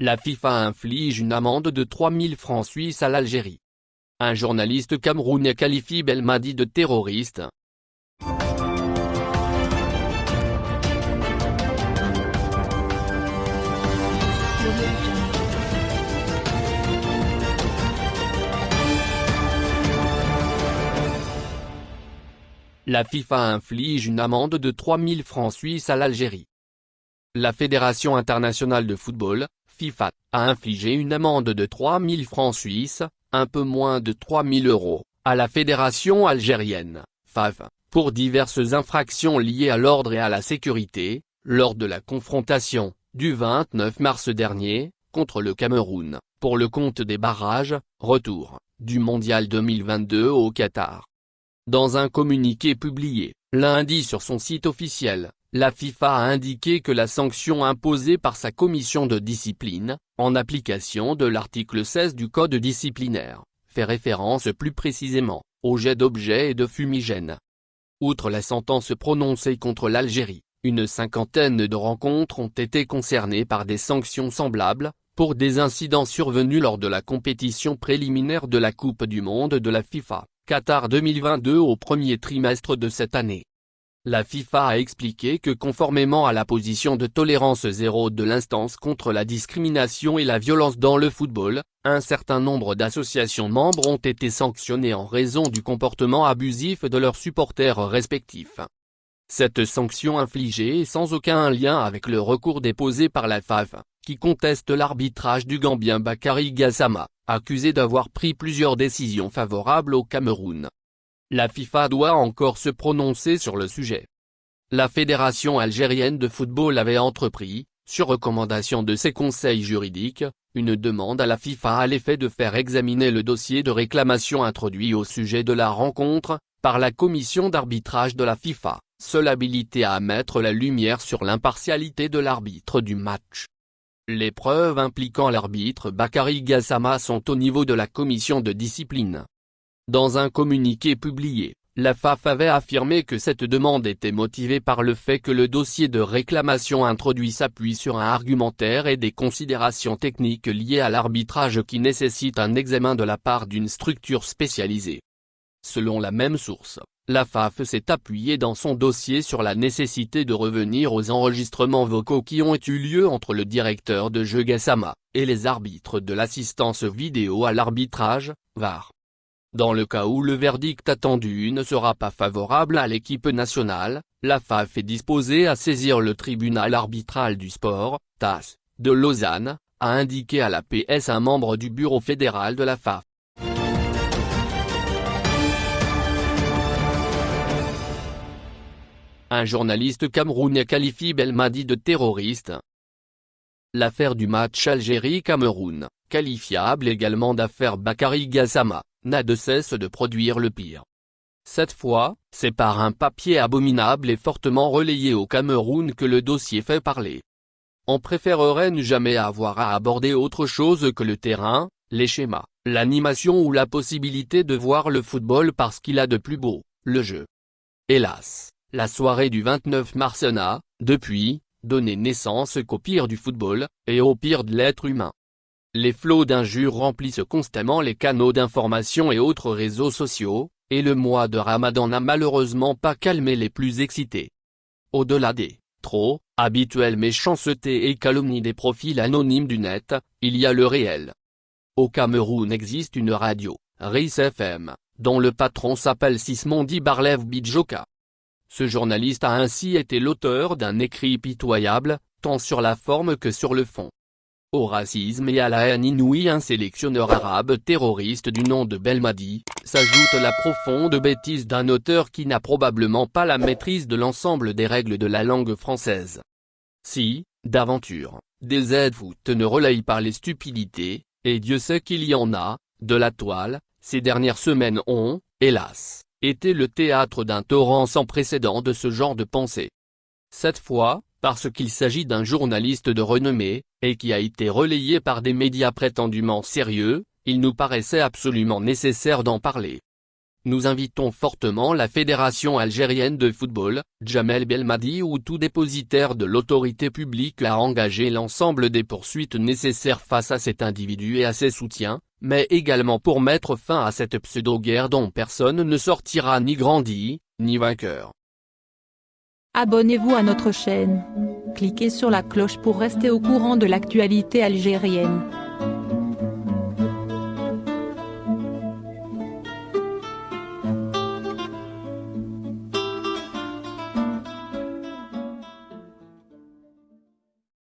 La FIFA inflige une amende de 3000 francs suisses à l'Algérie. Un journaliste camerounais qualifie Belmadi de terroriste. La FIFA inflige une amende de 3000 francs suisses à l'Algérie. La Fédération internationale de football, FIFA, a infligé une amende de 3000 francs suisses, un peu moins de 3000 euros, à la Fédération algérienne, FAF, pour diverses infractions liées à l'ordre et à la sécurité, lors de la confrontation, du 29 mars dernier, contre le Cameroun, pour le compte des barrages, retour, du Mondial 2022 au Qatar. Dans un communiqué publié, lundi sur son site officiel, la FIFA a indiqué que la sanction imposée par sa commission de discipline, en application de l'article 16 du Code disciplinaire, fait référence plus précisément, au jet d'objets et de fumigènes. Outre la sentence prononcée contre l'Algérie, une cinquantaine de rencontres ont été concernées par des sanctions semblables, pour des incidents survenus lors de la compétition préliminaire de la Coupe du Monde de la FIFA. Qatar 2022 au premier trimestre de cette année. La FIFA a expliqué que conformément à la position de tolérance zéro de l'instance contre la discrimination et la violence dans le football, un certain nombre d'associations membres ont été sanctionnées en raison du comportement abusif de leurs supporters respectifs. Cette sanction infligée est sans aucun lien avec le recours déposé par la FAF, qui conteste l'arbitrage du Gambien Bakary Gassama, accusé d'avoir pris plusieurs décisions favorables au Cameroun. La FIFA doit encore se prononcer sur le sujet. La Fédération algérienne de football avait entrepris, sur recommandation de ses conseils juridiques, une demande à la FIFA à l'effet de faire examiner le dossier de réclamation introduit au sujet de la rencontre, par la commission d'arbitrage de la FIFA, seule habilité à mettre la lumière sur l'impartialité de l'arbitre du match. Les preuves impliquant l'arbitre Bakary Gassama sont au niveau de la commission de discipline. Dans un communiqué publié, la FAF avait affirmé que cette demande était motivée par le fait que le dossier de réclamation introduit s'appuie sur un argumentaire et des considérations techniques liées à l'arbitrage qui nécessitent un examen de la part d'une structure spécialisée. Selon la même source, la FAF s'est appuyée dans son dossier sur la nécessité de revenir aux enregistrements vocaux qui ont eu lieu entre le directeur de jeu Gassama, et les arbitres de l'assistance vidéo à l'arbitrage, VAR. Dans le cas où le verdict attendu ne sera pas favorable à l'équipe nationale, la FAF est disposée à saisir le tribunal arbitral du sport, TAS, de Lausanne, a indiqué à la PS un membre du bureau fédéral de la FAF. Un journaliste camerounais qualifie Belmadi de terroriste. L'affaire du match Algérie-Cameroun, qualifiable également d'affaire Bakary Gassama, n'a de cesse de produire le pire. Cette fois, c'est par un papier abominable et fortement relayé au Cameroun que le dossier fait parler. On préférerait ne jamais avoir à aborder autre chose que le terrain, les schémas, l'animation ou la possibilité de voir le football parce qu'il a de plus beau, le jeu. Hélas. La soirée du 29 mars n'a, depuis, donné naissance qu'au pire du football, et au pire de l'être humain. Les flots d'injures remplissent constamment les canaux d'information et autres réseaux sociaux, et le mois de Ramadan n'a malheureusement pas calmé les plus excités. Au-delà des trop habituelles méchancetés et calomnies des profils anonymes du net, il y a le réel. Au Cameroun existe une radio, RIS FM, dont le patron s'appelle Sismondi Barlev Bidjoka. Ce journaliste a ainsi été l'auteur d'un écrit pitoyable, tant sur la forme que sur le fond. Au racisme et à la haine inouïe un sélectionneur arabe terroriste du nom de Belmadi, s'ajoute la profonde bêtise d'un auteur qui n'a probablement pas la maîtrise de l'ensemble des règles de la langue française. Si, d'aventure, des aides-foot ne relayent par les stupidités, et Dieu sait qu'il y en a, de la toile, ces dernières semaines ont, hélas, était le théâtre d'un torrent sans précédent de ce genre de pensée. Cette fois, parce qu'il s'agit d'un journaliste de renommée, et qui a été relayé par des médias prétendument sérieux, il nous paraissait absolument nécessaire d'en parler. Nous invitons fortement la Fédération algérienne de football, Jamel Belmadi ou tout dépositaire de l'autorité publique à engager l'ensemble des poursuites nécessaires face à cet individu et à ses soutiens, mais également pour mettre fin à cette pseudo-guerre dont personne ne sortira ni grandi, ni vainqueur. Abonnez-vous à notre chaîne. Cliquez sur la cloche pour rester au courant de l'actualité algérienne.